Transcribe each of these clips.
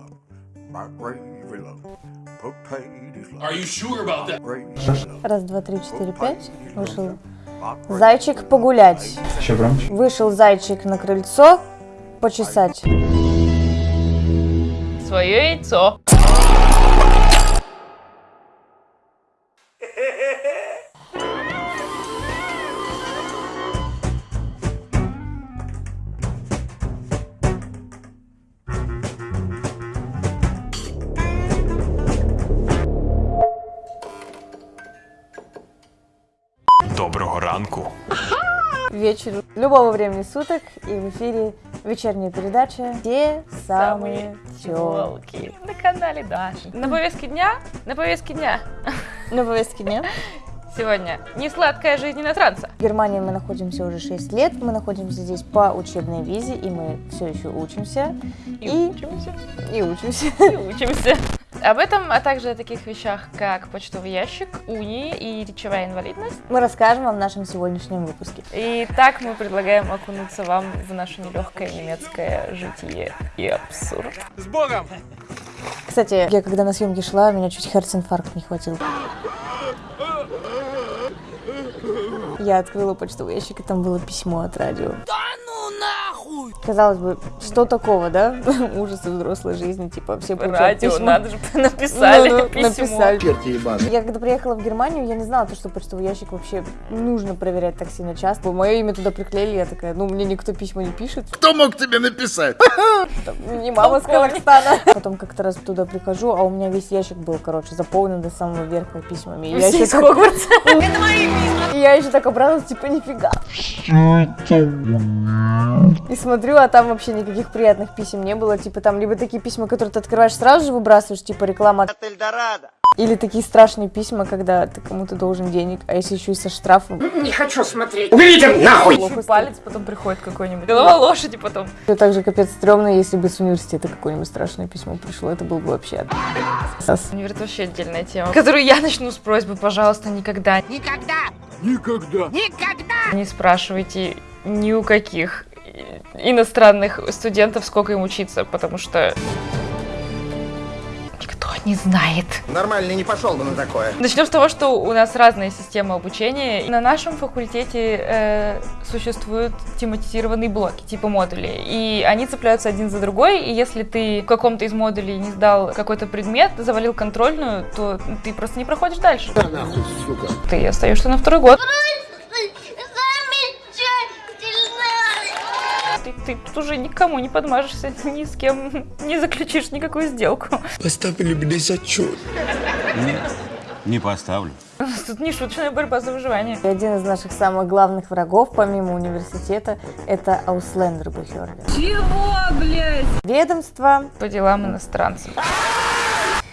love, my gravy love, potatoes love, Are you sure about that? Раз, два, три, четыре, пять. Вышел зайчик погулять. Еще громче. Вышел зайчик на крыльцо почесать. Свое яйцо. Ранку. Вечер любого времени суток и в эфире вечерняя передача «Те самые тёлки». Телки. На канале Даши. На повестке дня, на повестке дня На повестке дня. сегодня несладкая жизнь иностранца. В Германии мы находимся уже 6 лет, мы находимся здесь по учебной визе, и мы все еще учимся. И, И, учимся, и учимся. и учимся. Об этом, а также о таких вещах, как почтовый ящик, уни и речевая инвалидность. Мы расскажем вам в нашем сегодняшнем выпуске. И так мы предлагаем окунуться вам в наше нелегкое немецкое житие и абсурд. Кстати, я когда на съемки шла, меня чуть herzinfarkt не хватил. Я открыла почтовый ящик, и там было письмо от радио. Да! Казалось бы, что такого, да? Ужасы взрослой жизни, типа все получают Радио, письма. надо же, написали Ну, ну, письмо. написали. Я когда приехала в Германию, я не знала, то, что почтовый ящик вообще нужно проверять так сильно часто. Мое имя туда приклеили, я такая, ну, мне никто письма не пишет. Кто мог тебе написать? Там, не мама с Казахстана. Потом как-то раз туда прихожу, а у меня весь ящик был, короче, заполнен до самого верха письами. И я Все еще из так- Хогвартса. И я еще так обрадовалась, типа, нифига. И смотрю, а там вообще никаких приятных писем не было. Типа там либо такие письма, которые ты открываешь сразу же выбрасываешь, типа реклама. от- Или такие страшные письма, когда ты кому-то должен денег, а если еще и со штрафом. Еще палец потом приходит какой-нибудь. Голова лошади потом. Это также капец стрёмно, если бы с университета какое-нибудь страшное письмо пришло, это был бы вообще сас. Универ это вообще отдельная тема, которую я начну с просьбы, пожалуйста, никогда, Никогда! не спрашивайте ни у каких иностранных студентов, сколько им учиться, потому что никто не знает. Нормально не пошел бы на такое. Начнем с того, что у нас разная система обучения. На нашем факультете э, существуют тематизированные блоки, типа модулей, и они цепляются один за другой, и если ты в каком-то из модулей не сдал какой-то предмет, завалил контрольную, то ты просто не проходишь дальше. нахуй, сука. Ты остаешься на второй год. Ты, ты тут уже никому не подмажешься, ни с кем не заключишь никакую сделку. Поставили мне зачет. Не поставлю. У нас тут не шуточная борьба за выживание. И один из наших самых главных врагов, помимо университета, это Ausländerbehörde. Чего, блядь? Ведомство, По делам иностранцев.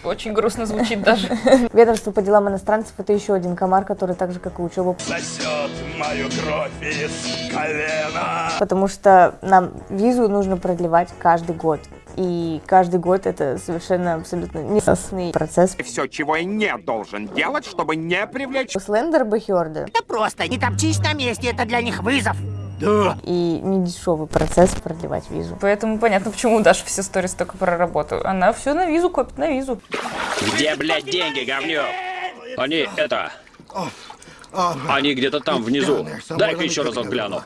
Очень грустно звучит даже. ведомство по делам иностранцев это еще один комар, который так же, как и учеба, Сосет мою кровь из колена. потому что нам визу нужно продлевать каждый год. И каждый год это совершенно абсолютно несосный процесс. Все, чего я не должен делать, чтобы не привлечь Ausländerbehörde Это просто. Не топчись на месте, это для них вызов. И не дешевый процесс продлевать визу. Поэтому понятно, почему у Даши все сторис только про работу. Она все на визу копит, на визу. Где, блядь, деньги, говнюк? Они, это... Они где-то там внизу. Дай-ка еще разок гляну.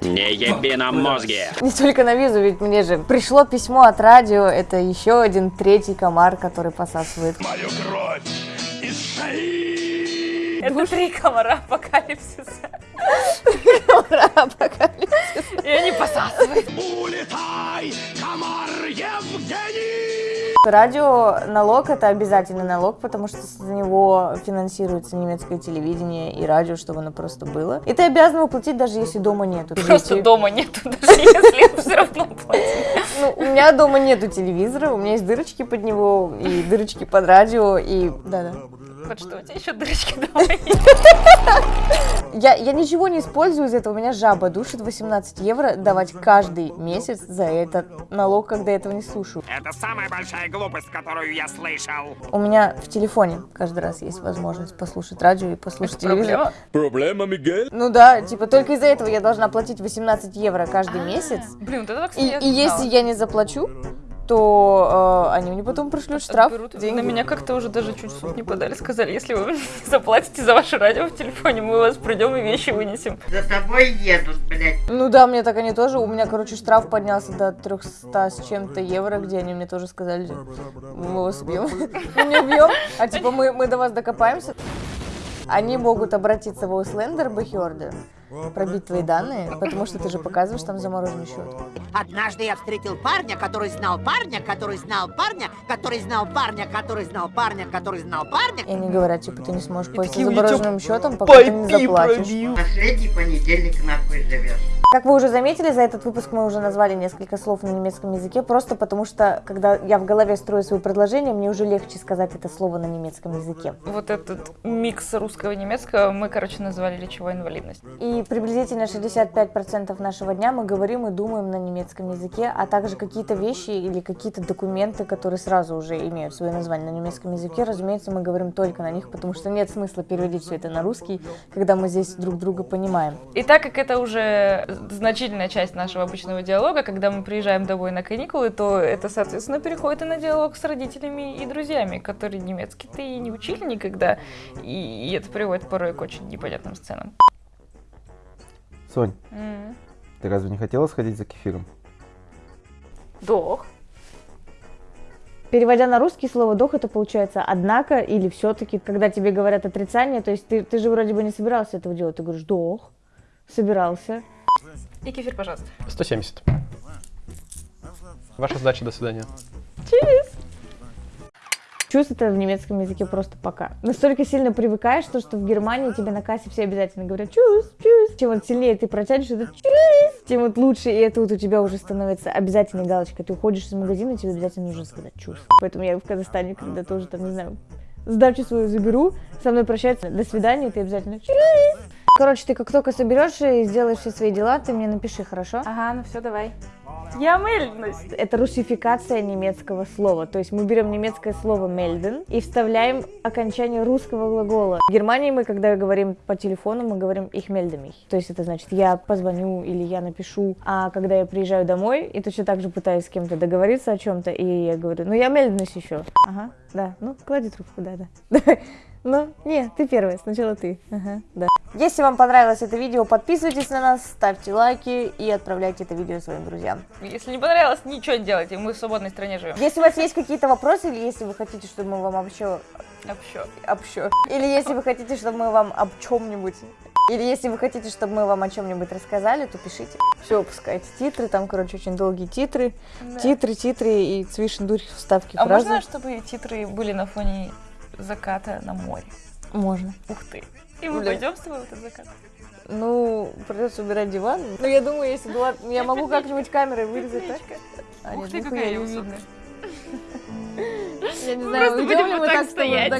Не еби на мозги. Не только на визу, ведь мне же пришло письмо от радио, это еще один третий комар, который посасывает. Мою кровь из шеи. Это три комара апокалипсиса. Апокалипсис. И они посасывают. Улетай, комар Евгений. Радио налог это обязательный налог, потому что за него финансируется немецкое телевидение и радио, чтобы оно просто было. И ты обязан его платить, даже если дома нету. Просто Если- дома нету, даже если все равно платить. Ну, у меня дома нету телевизора, у меня есть дырочки под него и дырочки под радио, и да-да. Вот что, у тебя еще дырочки дома есть? Я, я ничего не использую из этого, меня жаба душит 18 евро давать каждый месяц за этот налог, когда я этого не слушаю. Это самая большая глупость, которую я слышал. У меня в телефоне каждый раз есть возможность послушать радио и послушать телевизор. Проблема? Проблема, Мигель? Ну да, типа только из-за этого я должна платить 18 евро каждый месяц. Блин, вот этого, кстати, И, если я не заплачу, то э, они мне потом пришлют штраф, Отберут. деньги. На меня как-то уже даже чуть в суд не подали. Сказали, если вы заплатите за ваше радио в телефоне, мы вас придем и вещи вынесем. За тобой едут, блядь. Ну да, мне так они тоже. У меня, короче, штраф поднялся до 300 с чем-то евро, где они мне тоже сказали, мы вас убьем. Мы не убьем, а типа мы, мы до вас докопаемся. Они могут обратиться в Outlander Бэхёрды, пробить твои данные, потому что ты же показываешь там замороженный счет. Однажды я встретил парня, который знал парня, который знал парня, который знал парня, который знал парня, который знал парня. И они говорят, типа, ты не сможешь пользоваться замороженным счетом, пока ты не заплатишь. Последний понедельник нахуй живешь. Как вы уже заметили, за этот выпуск мы уже назвали несколько слов на немецком языке, просто потому что, когда я в голове строю свое предложение, мне уже легче сказать это слово на немецком языке. Вот этот микс русского и немецкого мы, короче, назвали речевой инвалидность. И приблизительно 65% нашего дня мы говорим и думаем на немецком языке, а также какие-то вещи или какие-то документы, которые сразу уже имеют свое название на немецком языке, разумеется, мы говорим только на них, потому что нет смысла переводить все это на русский, когда мы здесь друг друга понимаем. И так как это уже значительная часть нашего обычного диалога, когда мы приезжаем домой на каникулы, то это, соответственно, переходит и на диалог с родителями и друзьями, которые немецкий-то и не учили никогда, и, и это приводит порой к очень непонятным сценам. Сонь, М. ты разве не хотела сходить за кефиром? Дох. Переводя на русский слово «дох» это получается «однако» или «все-таки». Когда тебе говорят отрицание, то есть ты, ты же вроде бы не собирался этого делать, ты говоришь «дох», собирался. И кефир, пожалуйста. 170. Ваша сдача, до свидания. Чувств это в немецком языке просто пока. Настолько сильно привыкаешь, то, что в Германии тебе на кассе все обязательно говорят чувств, чувств. Чем вот сильнее ты протянешь это чувств, тем вот лучше. И это вот у тебя уже становится обязательной галочкой. Ты уходишь из магазина, тебе обязательно нужно сказать чувств. Поэтому я в Казахстане, когда тоже там, не знаю, сдачу свою заберу, со мной прощаются, до свидания, ты обязательно чувств. Короче, ты как только соберешь и сделаешь все свои дела, ты мне напиши, хорошо? Ага, ну все, давай. Я мельность. Это русификация немецкого слова. То есть мы берем немецкое слово melden и вставляем окончание русского глагола. В Германии мы, когда говорим по телефону, мы говорим melde mich. То есть это значит я позвоню или я напишу. А когда я приезжаю домой и точно так же пытаюсь с кем-то договориться о чем-то, и я говорю, ну я мельднусь еще. Ага, да, ну клади трубку, да, да. Давай. Ну, не, ты первая, сначала ты. Ага, да. Если вам понравилось это видео, подписывайтесь на нас, ставьте лайки и отправляйте это видео своим друзьям. Если не понравилось, ничего не делайте, мы в свободной стране живем. Если у вас есть какие-то вопросы, или если вы хотите, чтобы мы вам общо... Общо. общо... Или если вы хотите, чтобы мы вам об чем-нибудь... Или если вы хотите, чтобы мы вам о чем-нибудь рассказали, то пишите. Все, опускайте титры, там, короче, очень долгие титры. Да. Титры, титры и цвишендурь вставки А фразы. можно, чтобы титры были на фоне заката на море? Можно. Ух ты. И мы Да. пойдем с тобой в этот закат? Ну, придется убирать диван. Ну, я думаю, если была... Я могу как-нибудь камерой вырезать, так? А, Ух нет, ты, какая видно. Я не знаю, уйдем ли мы так стоять.